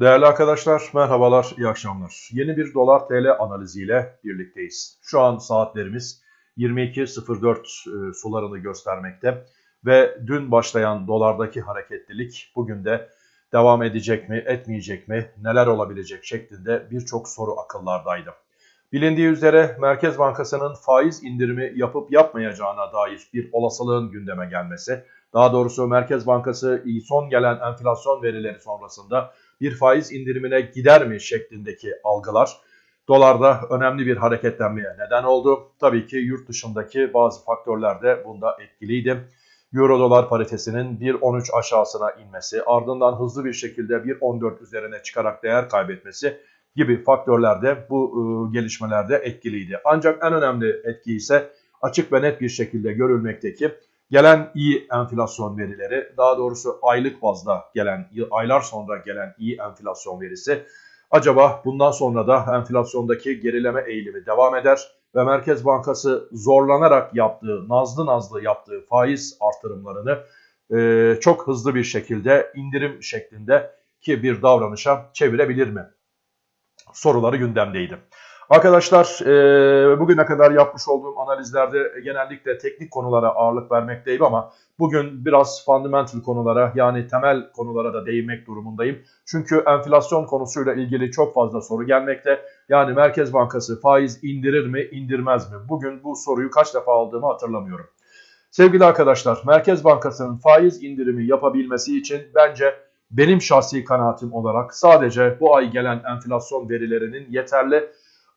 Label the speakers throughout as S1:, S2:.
S1: Değerli arkadaşlar merhabalar, iyi akşamlar. Yeni bir dolar TL analiziyle birlikteyiz. Şu an saatlerimiz 22.04 e, sularını göstermekte ve dün başlayan dolardaki hareketlilik bugün de devam edecek mi, etmeyecek mi, neler olabilecek şeklinde birçok soru akıllardaydı. Bilindiği üzere Merkez Bankası'nın faiz indirimi yapıp yapmayacağına dair bir olasılığın gündeme gelmesi, daha doğrusu Merkez Bankası son gelen enflasyon verileri sonrasında bir faiz indirimine gider mi şeklindeki algılar dolarda önemli bir hareketlenmeye neden oldu. Tabii ki yurt dışındaki bazı faktörler de bunda etkiliydi. Euro dolar paritesinin 1.13 aşağısına inmesi, ardından hızlı bir şekilde 1.14 üzerine çıkarak değer kaybetmesi gibi faktörler de bu ıı, gelişmelerde etkiliydi. Ancak en önemli etki ise açık ve net bir şekilde görülmekteki gelen iyi enflasyon verileri, daha doğrusu aylık bazda gelen, aylar sonra gelen iyi enflasyon verisi acaba bundan sonra da enflasyondaki gerileme eğilimi devam eder ve Merkez Bankası zorlanarak yaptığı, nazlı nazlı yaptığı faiz artırımlarını e, çok hızlı bir şekilde indirim şeklinde ki bir davranışa çevirebilir mi? Soruları gündemdeydi. Arkadaşlar e, bugüne kadar yapmış olduğum analizlerde genellikle teknik konulara ağırlık vermekteyim ama bugün biraz fundamental konulara yani temel konulara da değinmek durumundayım. Çünkü enflasyon konusuyla ilgili çok fazla soru gelmekte. Yani Merkez Bankası faiz indirir mi indirmez mi? Bugün bu soruyu kaç defa aldığımı hatırlamıyorum. Sevgili arkadaşlar Merkez Bankası'nın faiz indirimi yapabilmesi için bence benim şahsi kanaatim olarak sadece bu ay gelen enflasyon verilerinin yeterli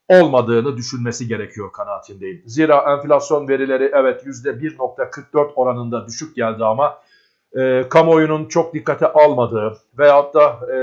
S1: olmadığını düşünmesi gerekiyor kanaatindeyim. Zira enflasyon verileri evet %1.44 oranında düşük geldi ama e, kamuoyunun çok dikkate almadığı veyahut da e,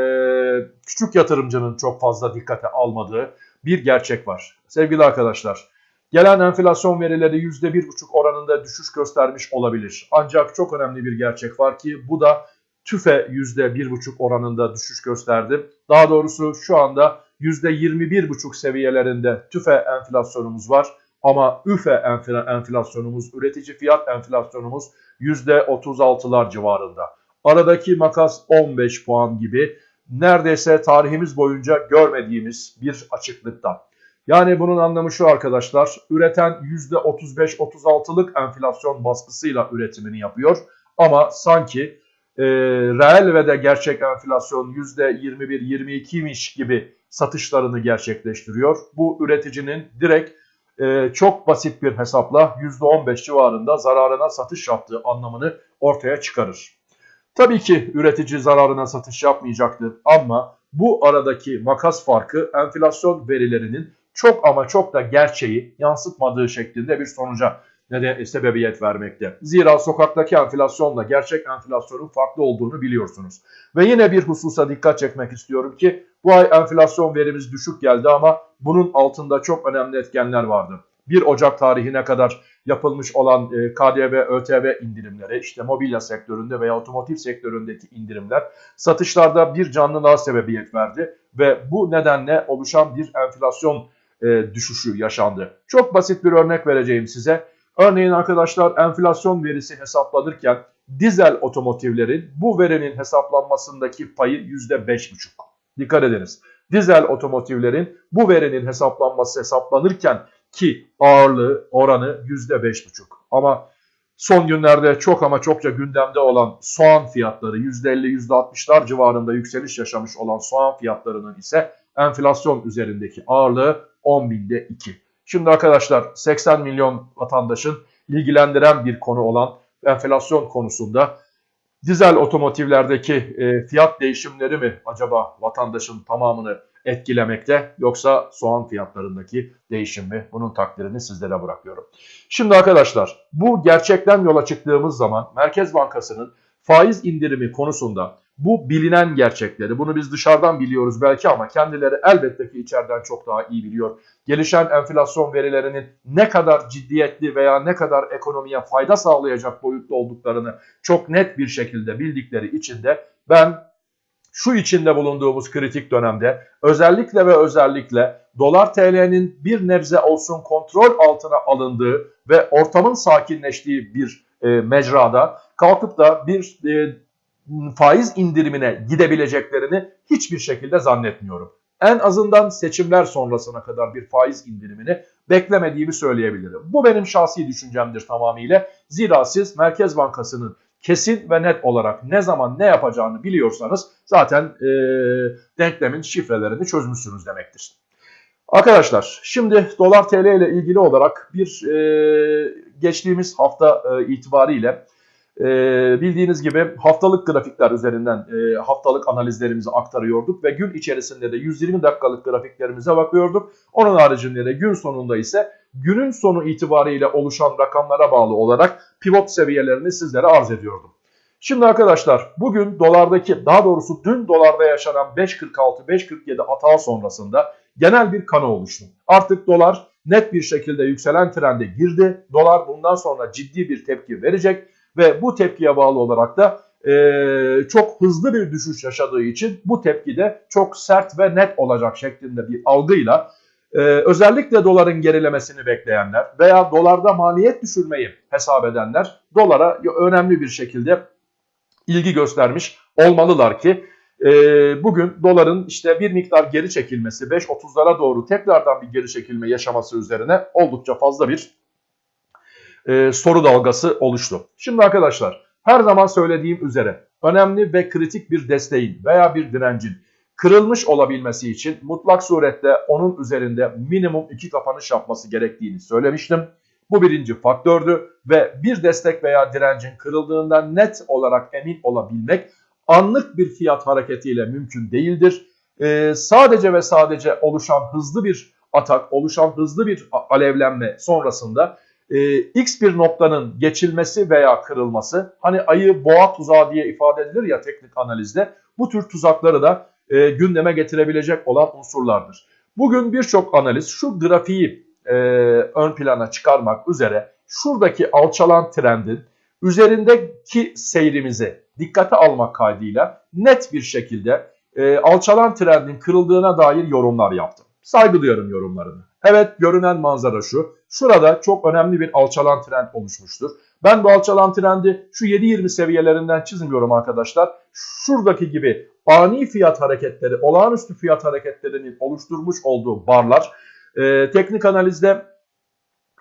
S1: küçük yatırımcının çok fazla dikkate almadığı bir gerçek var. Sevgili arkadaşlar, gelen enflasyon verileri %1.5 oranında düşüş göstermiş olabilir. Ancak çok önemli bir gerçek var ki bu da TÜFE %1.5 oranında düşüş gösterdi. Daha doğrusu şu anda %21,5 seviyelerinde tüfe enflasyonumuz var. Ama üfe enflasyonumuz, üretici fiyat enflasyonumuz %36'lar civarında. Aradaki makas 15 puan gibi neredeyse tarihimiz boyunca görmediğimiz bir açıklıkta. Yani bunun anlamı şu arkadaşlar, üreten %35-36'lık enflasyon baskısıyla üretimini yapıyor. Ama sanki e, reel ve de gerçek enflasyon %21-22'ymiş gibi satışlarını gerçekleştiriyor. Bu üreticinin direkt e, çok basit bir hesapla %15 civarında zararına satış yaptığı anlamını ortaya çıkarır. Tabii ki üretici zararına satış yapmayacaktır ama bu aradaki makas farkı enflasyon verilerinin çok ama çok da gerçeği yansıtmadığı şeklinde bir sonuca neden sebebiyet vermekte. Zira sokaktaki enflasyonla gerçek enflasyonun farklı olduğunu biliyorsunuz. Ve yine bir hususa dikkat çekmek istiyorum ki bu ay enflasyon verimiz düşük geldi ama bunun altında çok önemli etkenler vardı. 1 Ocak tarihine kadar yapılmış olan e, KDV, ÖTV indirimleri, işte mobilya sektöründe veya otomotiv sektöründeki indirimler satışlarda bir canlılığa sebebiyet verdi ve bu nedenle oluşan bir enflasyon e, düşüşü yaşandı. Çok basit bir örnek vereceğim size. Örneğin arkadaşlar enflasyon verisi hesaplanırken dizel otomotivlerin bu verinin hesaplanmasındaki payı %5,5. Dikkat ediniz. Dizel otomotivlerin bu verinin hesaplanması hesaplanırken ki ağırlığı oranı %5,5. Ama son günlerde çok ama çokça gündemde olan soğan fiyatları %50-%60'lar civarında yükseliş yaşamış olan soğan fiyatlarının ise enflasyon üzerindeki ağırlığı 10 binde 2. Şimdi arkadaşlar 80 milyon vatandaşın ilgilendiren bir konu olan enflasyon konusunda dizel otomotivlerdeki e, fiyat değişimleri mi acaba vatandaşın tamamını etkilemekte yoksa soğan fiyatlarındaki değişim mi? Bunun takdirini sizlere bırakıyorum. Şimdi arkadaşlar bu gerçekten yola çıktığımız zaman Merkez Bankası'nın faiz indirimi konusunda bu bilinen gerçekleri, bunu biz dışarıdan biliyoruz belki ama kendileri elbette ki içeriden çok daha iyi biliyor. Gelişen enflasyon verilerinin ne kadar ciddiyetli veya ne kadar ekonomiye fayda sağlayacak boyutta olduklarını çok net bir şekilde bildikleri için de ben şu içinde bulunduğumuz kritik dönemde özellikle ve özellikle dolar TL'nin bir nebze olsun kontrol altına alındığı ve ortamın sakinleştiği bir e, mecrada kalkıp da bir e, faiz indirimine gidebileceklerini hiçbir şekilde zannetmiyorum. En azından seçimler sonrasına kadar bir faiz indirimini beklemediğimi söyleyebilirim. Bu benim şahsi düşüncemdir tamamıyla. Zira siz Merkez Bankası'nın kesin ve net olarak ne zaman ne yapacağını biliyorsanız zaten e, denklemin şifrelerini çözmüşsünüz demektir. Arkadaşlar şimdi dolar tl ile ilgili olarak bir e, geçtiğimiz hafta e, itibariyle e, bildiğiniz gibi haftalık grafikler üzerinden e, haftalık analizlerimizi aktarıyorduk ve gün içerisinde de 120 dakikalık grafiklerimize bakıyorduk. Onun haricinde de gün sonunda ise günün sonu itibariyle oluşan rakamlara bağlı olarak pivot seviyelerini sizlere arz ediyordum. Şimdi arkadaşlar bugün dolardaki daha doğrusu dün dolarda yaşanan 5.46-5.47 atağı sonrasında genel bir kanı oluştu. Artık dolar net bir şekilde yükselen trende girdi. Dolar bundan sonra ciddi bir tepki verecek ve bu tepkiye bağlı olarak da e, çok hızlı bir düşüş yaşadığı için bu tepki de çok sert ve net olacak şeklinde bir algıyla e, özellikle doların gerilemesini bekleyenler veya dolarda maliyet düşürmeyi hesap edenler dolara önemli bir şekilde ilgi göstermiş olmalılar ki e, bugün doların işte bir miktar geri çekilmesi 5.30'lara doğru tekrardan bir geri çekilme yaşaması üzerine oldukça fazla bir e, soru dalgası oluştu. Şimdi arkadaşlar her zaman söylediğim üzere önemli ve kritik bir desteğin veya bir direncin kırılmış olabilmesi için mutlak surette onun üzerinde minimum iki kapanış yapması gerektiğini söylemiştim. Bu birinci faktördü ve bir destek veya direncin kırıldığından net olarak emin olabilmek anlık bir fiyat hareketiyle mümkün değildir. Ee, sadece ve sadece oluşan hızlı bir atak, oluşan hızlı bir alevlenme sonrasında e, x bir noktanın geçilmesi veya kırılması hani ayı boğa tuzağı diye ifade edilir ya teknik analizde bu tür tuzakları da e, gündeme getirebilecek olan unsurlardır. Bugün birçok analiz şu grafiği e, ön plana çıkarmak üzere şuradaki alçalan trendin üzerindeki seyrimizi dikkate almak kaydıyla net bir şekilde e, alçalan trendin kırıldığına dair yorumlar yaptım. Saygı duyarım yorumlarını. Evet görünen manzara şu. Şurada çok önemli bir alçalan trend oluşmuştur. Ben bu alçalan trendi şu 7.20 seviyelerinden çizmiyorum arkadaşlar. Şuradaki gibi ani fiyat hareketleri, olağanüstü fiyat hareketlerinin oluşturmuş olduğu barlar e, teknik analizde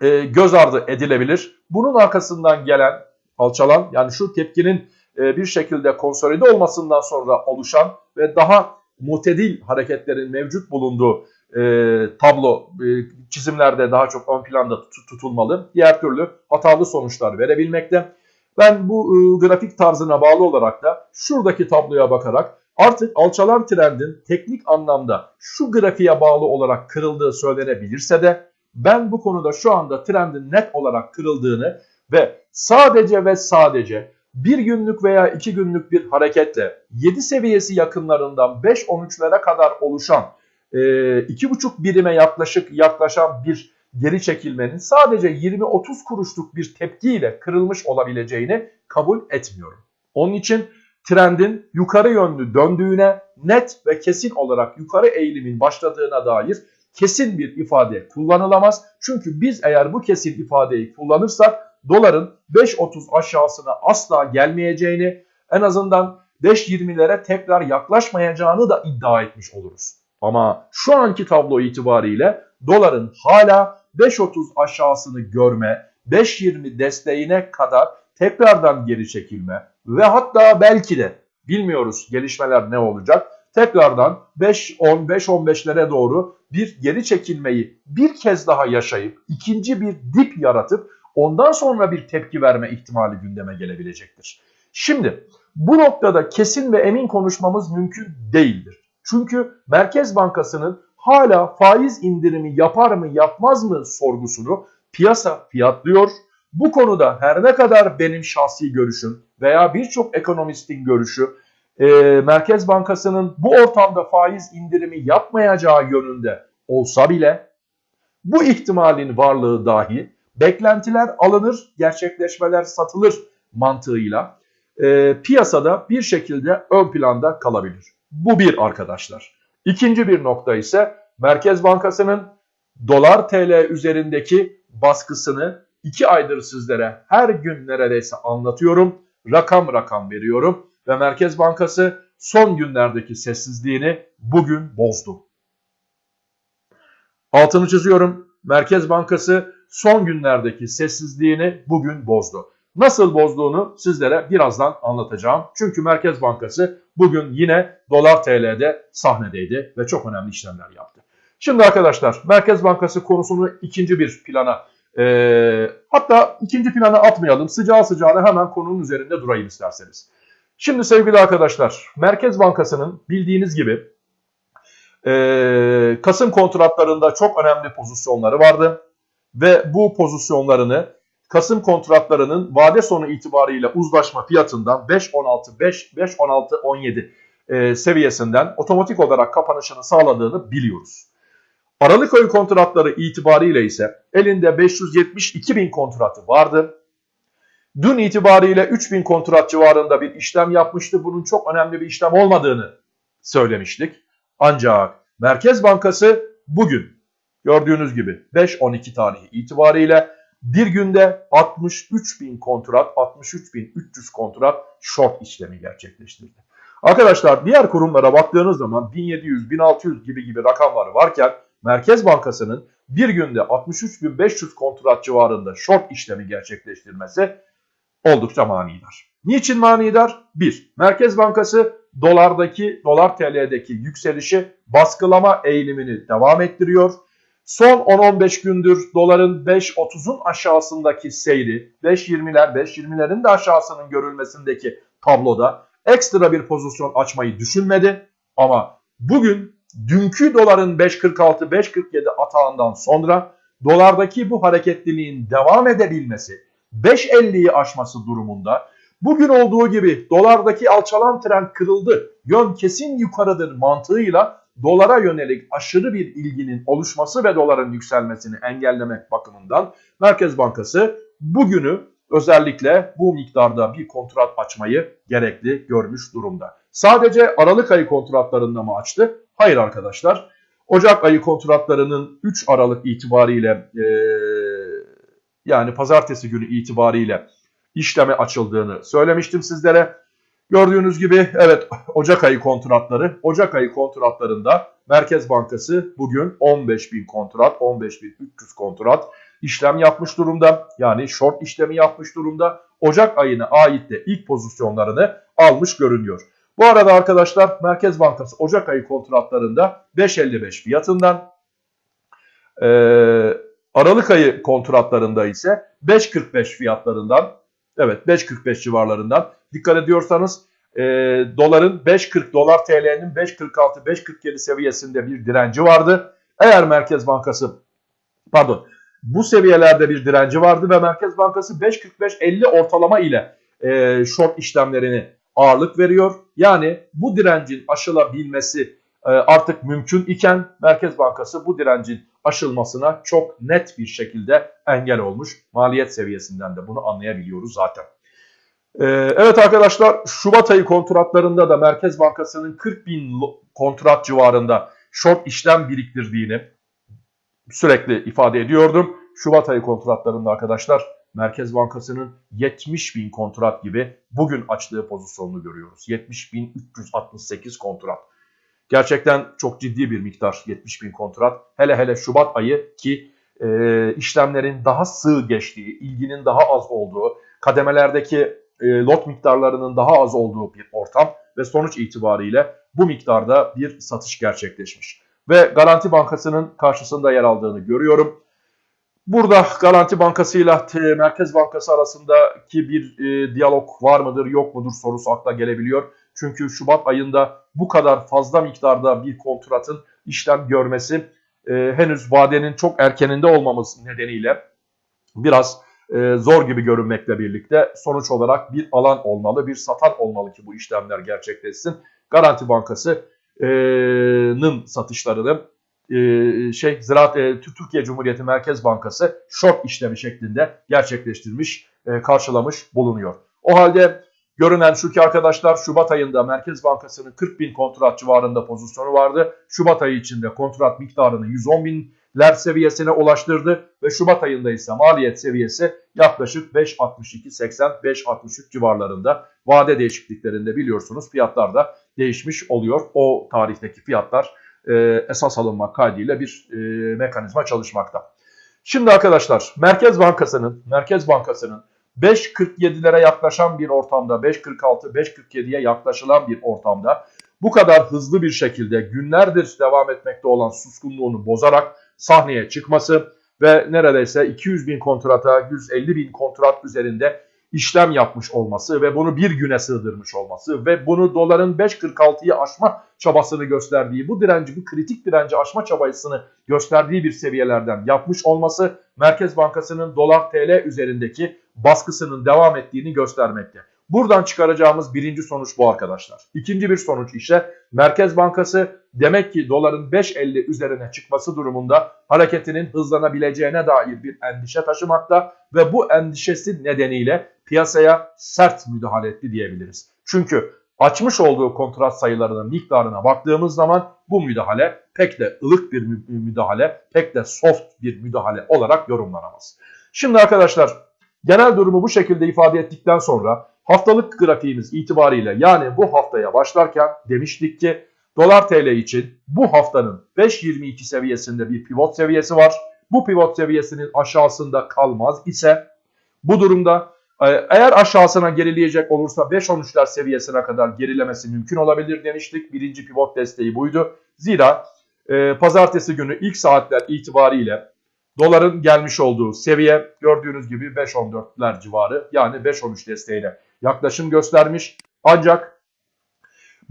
S1: e, göz ardı edilebilir. Bunun arkasından gelen alçalan yani şu tepkinin e, bir şekilde konsolide olmasından sonra oluşan ve daha mutedil hareketlerin mevcut bulunduğu e, tablo e, çizimlerde daha çok ön planda tut tutulmalı. Diğer türlü hatalı sonuçlar verebilmekte. Ben bu e, grafik tarzına bağlı olarak da şuradaki tabloya bakarak artık alçalan trendin teknik anlamda şu grafiğe bağlı olarak kırıldığı söylenebilirse de ben bu konuda şu anda trendin net olarak kırıldığını ve sadece ve sadece bir günlük veya iki günlük bir hareketle 7 seviyesi yakınlarından 5-13'lere kadar oluşan iki buçuk birime yaklaşık yaklaşan bir geri çekilmenin sadece 20-30 kuruşluk bir tepkiyle kırılmış olabileceğini kabul etmiyorum. Onun için trendin yukarı yönlü döndüğüne net ve kesin olarak yukarı eğilimin başladığına dair kesin bir ifade kullanılamaz. Çünkü biz eğer bu kesin ifadeyi kullanırsak doların 5.30 aşağısına asla gelmeyeceğini en azından 5.20'lere tekrar yaklaşmayacağını da iddia etmiş oluruz. Ama şu anki tablo itibariyle doların hala 5.30 aşağısını görme, 5.20 desteğine kadar tekrardan geri çekilme ve hatta belki de bilmiyoruz gelişmeler ne olacak. Tekrardan 5-10, 5-15'lere doğru bir geri çekilmeyi bir kez daha yaşayıp ikinci bir dip yaratıp ondan sonra bir tepki verme ihtimali gündeme gelebilecektir. Şimdi bu noktada kesin ve emin konuşmamız mümkün değildir. Çünkü Merkez Bankası'nın hala faiz indirimi yapar mı yapmaz mı sorgusunu piyasa fiyatlıyor. Bu konuda her ne kadar benim şahsi görüşüm veya birçok ekonomistin görüşü e, Merkez Bankası'nın bu ortamda faiz indirimi yapmayacağı yönünde olsa bile bu ihtimalin varlığı dahi beklentiler alınır, gerçekleşmeler satılır mantığıyla e, piyasada bir şekilde ön planda kalabilir. Bu bir arkadaşlar. İkinci bir nokta ise Merkez Bankası'nın dolar TL üzerindeki baskısını iki aydır sizlere her gün neredeyse anlatıyorum. Rakam rakam veriyorum. ve Merkez Bankası son günlerdeki sessizliğini bugün bozdu. Altını çiziyorum. Merkez Bankası son günlerdeki sessizliğini bugün bozdu. Nasıl bozduğunu sizlere birazdan anlatacağım. Çünkü Merkez Bankası bugün yine dolar TL'de sahnedeydi ve çok önemli işlemler yaptı. Şimdi arkadaşlar Merkez Bankası konusunu ikinci bir plana e, hatta ikinci plana atmayalım. Sıcağı sıcağına hemen konunun üzerinde durayım isterseniz. Şimdi sevgili arkadaşlar Merkez Bankası'nın bildiğiniz gibi e, Kasım kontratlarında çok önemli pozisyonları vardı. Ve bu pozisyonlarını Kasım kontratlarının vade sonu itibariyle uzlaşma fiyatından 5.16, 5, 5.16, 17 e, seviyesinden otomatik olarak kapanışını sağladığını biliyoruz. Aralık ayı kontratları itibariyle ise elinde 572 bin kontratı vardı. Dün itibariyle 3000 kontrat civarında bir işlem yapmıştı. Bunun çok önemli bir işlem olmadığını söylemiştik. Ancak Merkez Bankası bugün gördüğünüz gibi 5-12 tarihi itibariyle bir günde 63 bin kontrat, 63 bin 300 kontrat short işlemi gerçekleştirdi. Arkadaşlar diğer kurumlara baktığınız zaman 1700, 1600 gibi gibi rakamları varken Merkez Bankası'nın bir günde 63.500 kontrat civarında short işlemi gerçekleştirmesi oldukça manidar. Niçin manidar? 1. Merkez Bankası dolardaki, dolar TL'deki yükselişi baskılama eğilimini devam ettiriyor. Son 10-15 gündür doların 5.30'un aşağısındaki seyri, 5.20'ler, 5.20'lerin de aşağısının görülmesindeki tabloda ekstra bir pozisyon açmayı düşünmedi. Ama bugün dünkü doların 5.46-5.47 atağından sonra dolardaki bu hareketliliğin devam edebilmesi, 5.50'yi aşması durumunda bugün olduğu gibi dolardaki alçalan trend kırıldı, yön kesin yukarıdır mantığıyla dolara yönelik aşırı bir ilginin oluşması ve doların yükselmesini engellemek bakımından Merkez Bankası bugünü özellikle bu miktarda bir kontrat açmayı gerekli görmüş durumda. Sadece Aralık ayı kontratlarında mı açtı? Hayır arkadaşlar. Ocak ayı kontratlarının 3 Aralık itibariyle e, yani pazartesi günü itibariyle işleme açıldığını söylemiştim sizlere. Gördüğünüz gibi evet Ocak ayı kontratları. Ocak ayı kontratlarında Merkez Bankası bugün 15 bin kontrat, 15 bin 300 kontrat işlem yapmış durumda. Yani short işlemi yapmış durumda. Ocak ayına ait de ilk pozisyonlarını almış görünüyor. Bu arada arkadaşlar Merkez Bankası Ocak ayı kontratlarında 5.55 fiyatından e, Aralık ayı kontratlarında ise 5.45 fiyatlarından evet 5.45 civarlarından dikkat ediyorsanız e, doların 5.40 dolar TL'nin 5.46 5.47 seviyesinde bir direnci vardı. Eğer Merkez Bankası pardon bu seviyelerde bir direnci vardı ve Merkez Bankası 5.45-50 ortalama ile e, short işlemlerini ağırlık veriyor. Yani bu direncin aşılabilmesi artık mümkün iken Merkez Bankası bu direncin aşılmasına çok net bir şekilde engel olmuş. Maliyet seviyesinden de bunu anlayabiliyoruz zaten. E, evet arkadaşlar Şubat ayı kontratlarında da Merkez Bankası'nın 40 bin kontrat civarında short işlem biriktirdiğini sürekli ifade ediyordum. Şubat ayı kontratlarında arkadaşlar Merkez Bankası'nın 70 bin kontrat gibi bugün açtığı pozisyonunu görüyoruz. 70 bin 368 kontrat. Gerçekten çok ciddi bir miktar 70 bin kontrat. Hele hele Şubat ayı ki e, işlemlerin daha sığ geçtiği, ilginin daha az olduğu, kademelerdeki e, lot miktarlarının daha az olduğu bir ortam ve sonuç itibariyle bu miktarda bir satış gerçekleşmiş. Ve Garanti Bankası'nın karşısında yer aldığını görüyorum. Burada Garanti Bankası ile Merkez Bankası arasındaki bir e, diyalog var mıdır yok mudur sorusu akla gelebiliyor. Çünkü Şubat ayında bu kadar fazla miktarda bir kontratın işlem görmesi e, henüz vadenin çok erkeninde olmamız nedeniyle biraz e, zor gibi görünmekle birlikte sonuç olarak bir alan olmalı, bir satan olmalı ki bu işlemler gerçekleşsin. Garanti Bankası'nın satışlarını e, şey Ziraat e, Türkiye Cumhuriyeti Merkez Bankası short işlemi şeklinde gerçekleştirmiş, e, karşılamış bulunuyor. O halde görünen şu ki arkadaşlar Şubat ayında Merkez Bankası'nın 40 bin kontrat civarında pozisyonu vardı. Şubat ayı içinde kontrat miktarını 110 bin ler seviyesine ulaştırdı ve Şubat ayında ise maliyet seviyesi yaklaşık 5.62-80-5.63 civarlarında vade değişikliklerinde biliyorsunuz fiyatlar da değişmiş oluyor. O tarihteki fiyatlar e, esas alınmak kaydıyla bir e, mekanizma çalışmakta. Şimdi arkadaşlar Merkez Bankası'nın Merkez Bankası'nın 5.47'lere yaklaşan bir ortamda 5.46 5.47'ye yaklaşılan bir ortamda bu kadar hızlı bir şekilde günlerdir devam etmekte olan suskunluğunu bozarak sahneye çıkması ve neredeyse 200 bin kontrata 150 bin kontrat üzerinde işlem yapmış olması ve bunu bir güne sığdırmış olması ve bunu doların 5.46'yı aşma çabasını gösterdiği, bu direnci, bu kritik direnci aşma çabasını gösterdiği bir seviyelerden yapmış olması Merkez Bankası'nın dolar TL üzerindeki baskısının devam ettiğini göstermekte. Buradan çıkaracağımız birinci sonuç bu arkadaşlar. İkinci bir sonuç ise Merkez Bankası demek ki doların 5.50 üzerine çıkması durumunda hareketinin hızlanabileceğine dair bir endişe taşımakta ve bu endişesi nedeniyle piyasaya sert müdahale etti diyebiliriz. Çünkü açmış olduğu kontrat sayılarının miktarına baktığımız zaman bu müdahale pek de ılık bir müdahale, pek de soft bir müdahale olarak yorumlanamaz. Şimdi arkadaşlar genel durumu bu şekilde ifade ettikten sonra haftalık grafiğimiz itibariyle yani bu haftaya başlarken demiştik ki dolar TL için bu haftanın 5.22 seviyesinde bir pivot seviyesi var. Bu pivot seviyesinin aşağısında kalmaz ise bu durumda e, eğer aşağısına gerileyecek olursa 5.13'ler seviyesine kadar gerilemesi mümkün olabilir demiştik. Birinci pivot desteği buydu. Zira e, pazartesi günü ilk saatler itibariyle doların gelmiş olduğu seviye gördüğünüz gibi 5.14'ler civarı yani 5.13 desteğine yaklaşım göstermiş. Ancak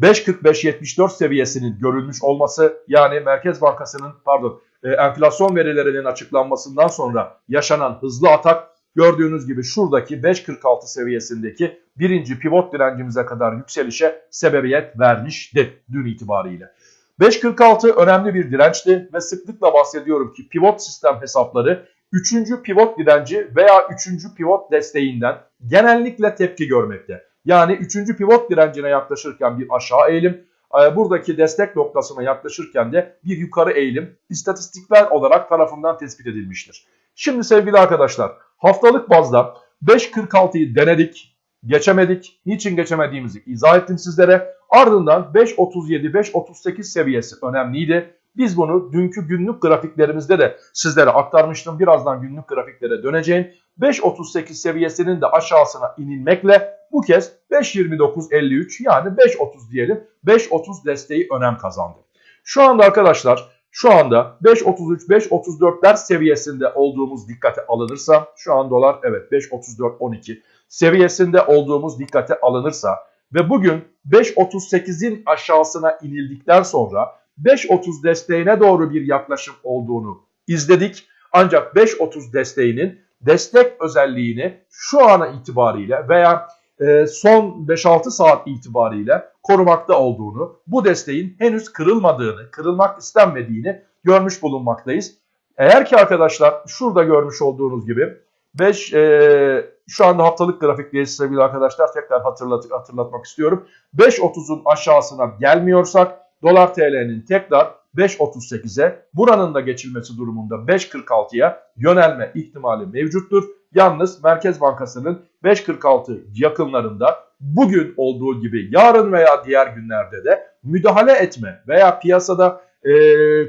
S1: 5.45-74 seviyesinin görülmüş olması yani Merkez Bankası'nın pardon e, enflasyon verilerinin açıklanmasından sonra yaşanan hızlı atak gördüğünüz gibi şuradaki 5.46 seviyesindeki birinci pivot direncimize kadar yükselişe sebebiyet vermişti dün itibariyle. 5.46 önemli bir dirençti ve sıklıkla bahsediyorum ki pivot sistem hesapları 3. pivot direnci veya 3. pivot desteğinden genellikle tepki görmekte. Yani 3. pivot direncine yaklaşırken bir aşağı eğilim, e, buradaki destek noktasına yaklaşırken de bir yukarı eğilim istatistikler olarak tarafından tespit edilmiştir. Şimdi sevgili arkadaşlar haftalık bazda 5.46'yı denedik, geçemedik. Niçin geçemediğimizi izah ettim sizlere. Ardından 5.37-5.38 seviyesi önemliydi. Biz bunu dünkü günlük grafiklerimizde de sizlere aktarmıştım. Birazdan günlük grafiklere döneceğim. 5.38 seviyesinin de aşağısına inilmekle bu kez 5.29.53 yani 5.30 diyelim 5.30 desteği önem kazandı. Şu anda arkadaşlar şu anda 5.33-5.34'ler seviyesinde olduğumuz dikkate alınırsa şu an dolar evet 5.34-12 seviyesinde olduğumuz dikkate alınırsa ve bugün 5.38'in aşağısına inildikten sonra 5.30 desteğine doğru bir yaklaşım olduğunu izledik. Ancak 5.30 desteğinin destek özelliğini şu ana itibariyle veya e, son 5-6 saat itibariyle korumakta olduğunu, bu desteğin henüz kırılmadığını, kırılmak istenmediğini görmüş bulunmaktayız. Eğer ki arkadaşlar şurada görmüş olduğunuz gibi 5 e, şu anda haftalık grafikteyiz sevgili arkadaşlar tekrar hatırlat, hatırlatmak istiyorum. 5.30'un aşağısına gelmiyorsak dolar TL'nin tekrar 5.38'e buranın da geçilmesi durumunda 5.46'ya yönelme ihtimali mevcuttur. Yalnız Merkez Bankası'nın 5.46 yakınlarında bugün olduğu gibi yarın veya diğer günlerde de müdahale etme veya piyasada e,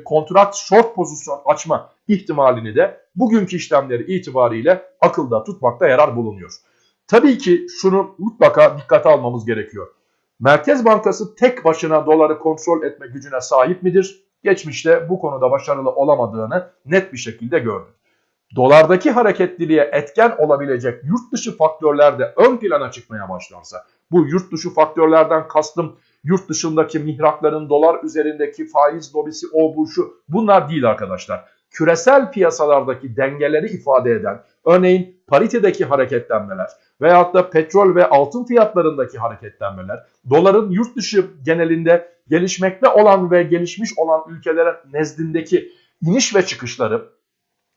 S1: kontrat short pozisyon açma ihtimalini de bugünkü işlemleri itibariyle akılda tutmakta yarar bulunuyor. Tabii ki şunu mutlaka dikkate almamız gerekiyor. Merkez Bankası tek başına doları kontrol etme gücüne sahip midir? Geçmişte bu konuda başarılı olamadığını net bir şekilde gördük. Dolardaki hareketliliğe etken olabilecek yurt dışı faktörler de ön plana çıkmaya başlarsa, bu yurt dışı faktörlerden kastım yurt dışındaki mihrakların dolar üzerindeki faiz lobisi o bu şu bunlar değil arkadaşlar. Küresel piyasalardaki dengeleri ifade eden örneğin paritedeki hareketlenmeler veyahut da petrol ve altın fiyatlarındaki hareketlenmeler doların yurt dışı genelinde gelişmekte olan ve gelişmiş olan ülkelere nezdindeki iniş ve çıkışları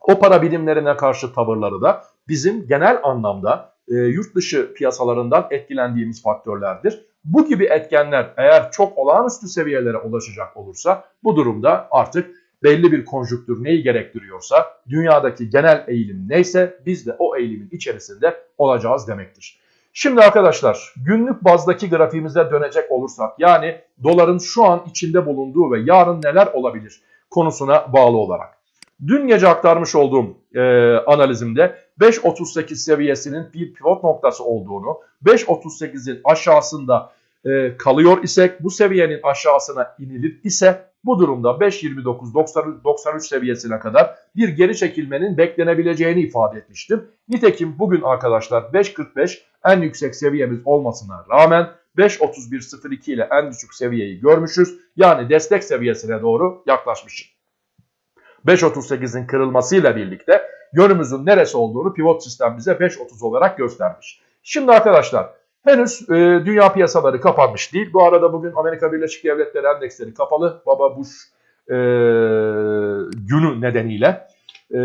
S1: o para birimlerine karşı tavırları da bizim genel anlamda e, yurt dışı piyasalarından etkilendiğimiz faktörlerdir. Bu gibi etkenler eğer çok olağanüstü seviyelere ulaşacak olursa bu durumda artık belli bir konjüktür neyi gerektiriyorsa, dünyadaki genel eğilim neyse biz de o eğilimin içerisinde olacağız demektir. Şimdi arkadaşlar günlük bazdaki grafiğimize dönecek olursak yani doların şu an içinde bulunduğu ve yarın neler olabilir konusuna bağlı olarak. Dün gece aktarmış olduğum e, analizimde 5.38 seviyesinin bir pivot noktası olduğunu, 5.38'in aşağısında e, kalıyor isek, bu seviyenin aşağısına inilir ise bu durumda 5.29-93 seviyesine kadar bir geri çekilmenin beklenebileceğini ifade etmiştim. Nitekim bugün arkadaşlar 5.45 en yüksek seviyemiz olmasına rağmen 5.31.02 ile en düşük seviyeyi görmüşüz. Yani destek seviyesine doğru yaklaşmışız. 5.38'in kırılmasıyla birlikte yönümüzün neresi olduğunu pivot sistem bize 5.30 olarak göstermiş. Şimdi arkadaşlar henüz e, dünya piyasaları kapanmış değil. Bu arada bugün Amerika Birleşik Devletleri endeksleri kapalı. Baba Bush e, günü nedeniyle. E,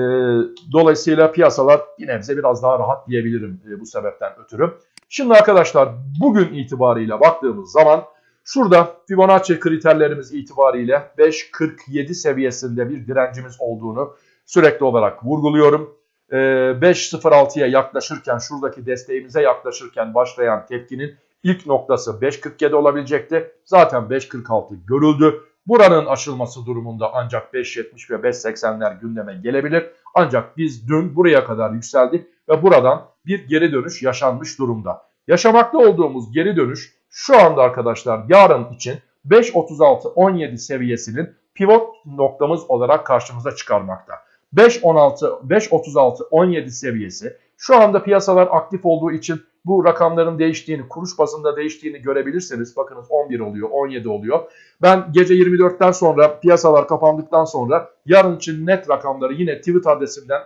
S1: dolayısıyla piyasalar bir nebze biraz daha rahat diyebilirim e, bu sebepten ötürü. Şimdi arkadaşlar bugün itibariyle baktığımız zaman Şurada Fibonacci kriterlerimiz itibariyle 5.47 seviyesinde bir direncimiz olduğunu sürekli olarak vurguluyorum. 5.06'ya ee, yaklaşırken şuradaki desteğimize yaklaşırken başlayan tepkinin ilk noktası 5.47 olabilecekti. Zaten 5.46 görüldü. Buranın aşılması durumunda ancak 5.70 ve 5.80'ler gündeme gelebilir. Ancak biz dün buraya kadar yükseldik ve buradan bir geri dönüş yaşanmış durumda. Yaşamakta olduğumuz geri dönüş şu anda arkadaşlar yarın için 5.36-17 seviyesinin pivot noktamız olarak karşımıza çıkarmakta. 5.16, 5.36-17 seviyesi şu anda piyasalar aktif olduğu için bu rakamların değiştiğini, kuruş bazında değiştiğini görebilirseniz bakınız 11 oluyor, 17 oluyor. Ben gece 24'ten sonra piyasalar kapandıktan sonra yarın için net rakamları yine Twitter adresimden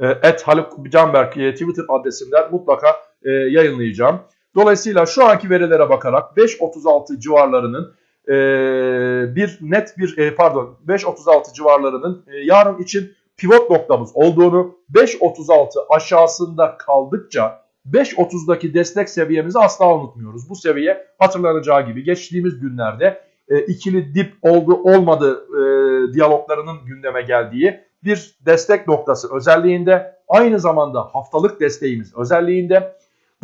S1: et Haluk Canberk e, Twitter adresimden mutlaka e, yayınlayacağım. Dolayısıyla şu anki verilere bakarak 5.36 civarlarının e, bir net bir e, pardon 5.36 civarlarının e, yarın için pivot noktamız olduğunu 5.36 aşağısında kaldıkça 5.30'daki destek seviyemizi asla unutmuyoruz. Bu seviye hatırlanacağı gibi geçtiğimiz günlerde e, ikili dip oldu olmadı e, diyaloglarının gündeme geldiği bir destek noktası özelliğinde aynı zamanda haftalık desteğimiz özelliğinde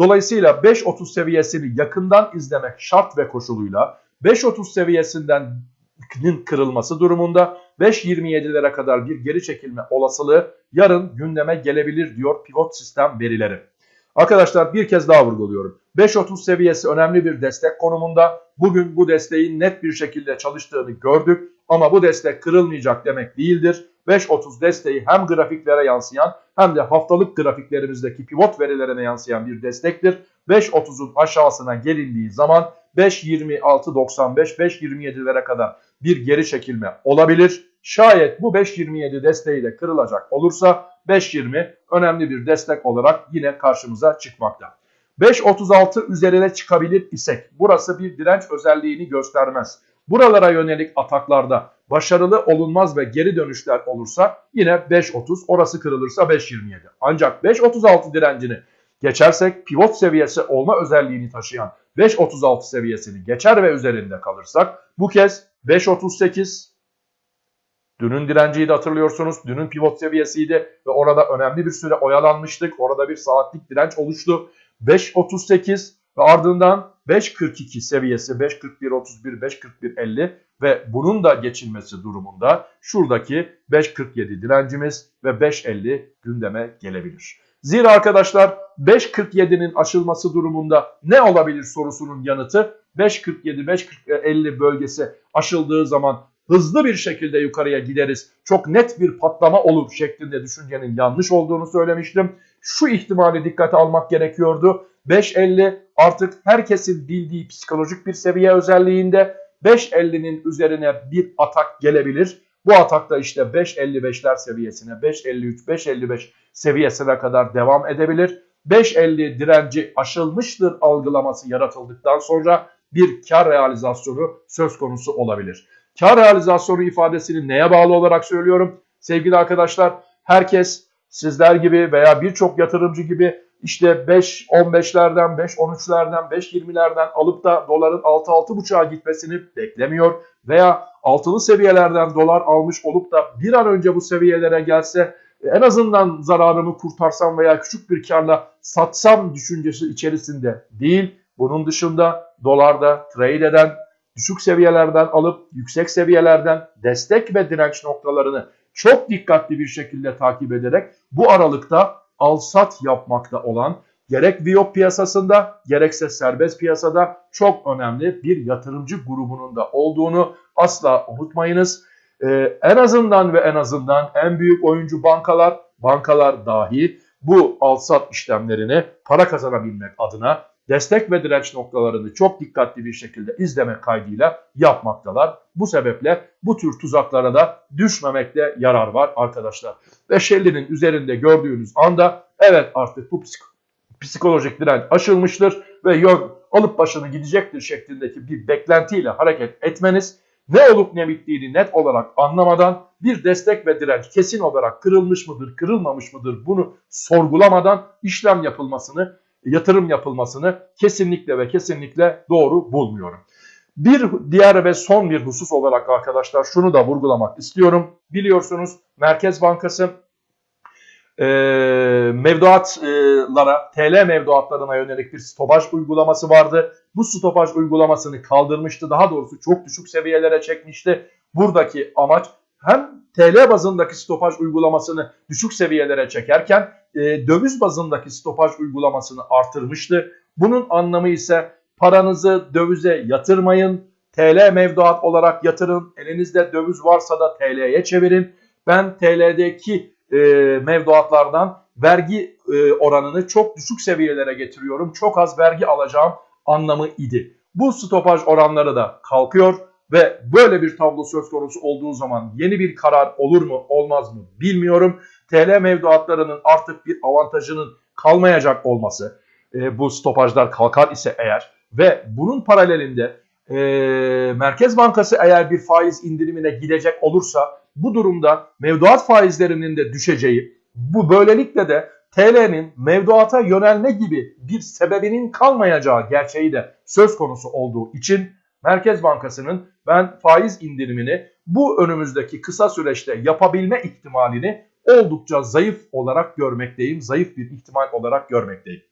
S1: Dolayısıyla 5.30 seviyesini yakından izlemek şart ve koşuluyla 5.30 seviyesinden kırılması durumunda 5.27'lere kadar bir geri çekilme olasılığı yarın gündeme gelebilir diyor pivot sistem verileri. Arkadaşlar bir kez daha vurguluyorum. 5.30 seviyesi önemli bir destek konumunda. Bugün bu desteğin net bir şekilde çalıştığını gördük ama bu destek kırılmayacak demek değildir. 5.30 desteği hem grafiklere yansıyan hem de haftalık grafiklerimizdeki pivot verilerine yansıyan bir destektir. 5.30'un aşağısına gelindiği zaman 5.26.95, 5.27'lere kadar bir geri çekilme olabilir. Şayet bu 5.27 desteği de kırılacak olursa 5.20 önemli bir destek olarak yine karşımıza çıkmakta. 5.36 üzerine çıkabilir isek burası bir direnç özelliğini göstermez. Buralara yönelik ataklarda başarılı olunmaz ve geri dönüşler olursa yine 5.30 orası kırılırsa 5.27. Ancak 5.36 direncini geçersek pivot seviyesi olma özelliğini taşıyan 5.36 seviyesini geçer ve üzerinde kalırsak bu kez 5.38 Dünün direnciydi hatırlıyorsunuz. Dünün pivot seviyesiydi ve orada önemli bir süre oyalanmıştık. Orada bir saatlik direnç oluştu. 5.38 ve ardından 5.42 seviyesi 5.41.31, 5.41.50 ve bunun da geçilmesi durumunda şuradaki 5.47 direncimiz ve 5.50 gündeme gelebilir. Zira arkadaşlar 5.47'nin aşılması durumunda ne olabilir sorusunun yanıtı 5.47-5.50 bölgesi aşıldığı zaman hızlı bir şekilde yukarıya gideriz. Çok net bir patlama olur şeklinde düşüncenin yanlış olduğunu söylemiştim. Şu ihtimali dikkate almak gerekiyordu. 5.50 artık herkesin bildiği psikolojik bir seviye özelliğinde 5.50'nin üzerine bir atak gelebilir. Bu atakta işte 5.55'ler seviyesine 5.53 5.55 seviyesine kadar devam edebilir. 5.50 direnci aşılmıştır algılaması yaratıldıktan sonra bir kar realizasyonu söz konusu olabilir. Kar realizasyonu ifadesini neye bağlı olarak söylüyorum? Sevgili arkadaşlar herkes sizler gibi veya birçok yatırımcı gibi işte 5 15'lerden 5 13'lerden 5 20'lerden alıp da doların 6 6.5'a gitmesini beklemiyor veya altılı seviyelerden dolar almış olup da bir an önce bu seviyelere gelse en azından zararımı kurtarsam veya küçük bir karla satsam düşüncesi içerisinde değil. Bunun dışında dolarda trade eden, düşük seviyelerden alıp yüksek seviyelerden destek ve direnç noktalarını çok dikkatli bir şekilde takip ederek bu aralıkta al-sat yapmakta olan gerek Viyop piyasasında gerekse serbest piyasada çok önemli bir yatırımcı grubunun da olduğunu asla unutmayınız. Ee, en azından ve en azından en büyük oyuncu bankalar, bankalar dahi bu al-sat işlemlerini para kazanabilmek adına destek ve direnç noktalarını çok dikkatli bir şekilde izlemek kaydıyla yapmaktalar. Bu sebeple bu tür tuzaklara da düşmemekte yarar var arkadaşlar. Ve Shelley'nin üzerinde gördüğünüz anda evet artık bu psik psikolojik direnç aşılmıştır ve yön alıp başını gidecektir şeklindeki bir beklentiyle hareket etmeniz ne olup ne bittiğini net olarak anlamadan bir destek ve direnç kesin olarak kırılmış mıdır, kırılmamış mıdır bunu sorgulamadan işlem yapılmasını, yatırım yapılmasını kesinlikle ve kesinlikle doğru bulmuyorum. Bir diğer ve son bir husus olarak arkadaşlar şunu da vurgulamak istiyorum. Biliyorsunuz Merkez Bankası e, mevduatlara, TL mevduatlarına yönelik bir stopaj uygulaması vardı. Bu stopaj uygulamasını kaldırmıştı. Daha doğrusu çok düşük seviyelere çekmişti. Buradaki amaç hem TL bazındaki stopaj uygulamasını düşük seviyelere çekerken e, döviz bazındaki stopaj uygulamasını artırmıştı. Bunun anlamı ise paranızı dövize yatırmayın. TL mevduat olarak yatırın. Elinizde döviz varsa da TL'ye çevirin. Ben TL'deki e, mevduatlardan vergi e, oranını çok düşük seviyelere getiriyorum. Çok az vergi alacağım anlamı idi. Bu stopaj oranları da kalkıyor ve böyle bir tablo söz konusu olduğu zaman yeni bir karar olur mu olmaz mı bilmiyorum. TL mevduatlarının artık bir avantajının kalmayacak olması e, bu stopajlar kalkar ise eğer ve bunun paralelinde e, Merkez Bankası eğer bir faiz indirimine gidecek olursa bu durumda mevduat faizlerinin de düşeceği, bu böylelikle de TL'nin mevduata yönelme gibi bir sebebinin kalmayacağı gerçeği de söz konusu olduğu için Merkez Bankası'nın ben faiz indirimini bu önümüzdeki kısa süreçte yapabilme ihtimalini oldukça zayıf olarak görmekteyim. Zayıf bir ihtimal olarak görmekteyim.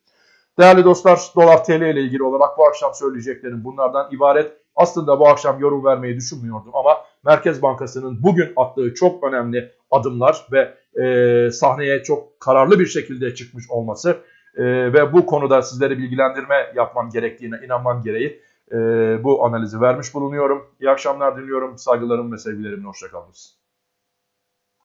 S1: Değerli dostlar dolar TL ile ilgili olarak bu akşam söyleyeceklerim bunlardan ibaret. Aslında bu akşam yorum vermeyi düşünmüyordum ama Merkez Bankası'nın bugün attığı çok önemli adımlar ve e, sahneye çok kararlı bir şekilde çıkmış olması e, ve bu konuda sizlere bilgilendirme yapmam gerektiğine inanmam gereği e, bu analizi vermiş bulunuyorum. İyi akşamlar diliyorum. Saygılarım ve sevgilerimle hoşçakalınız.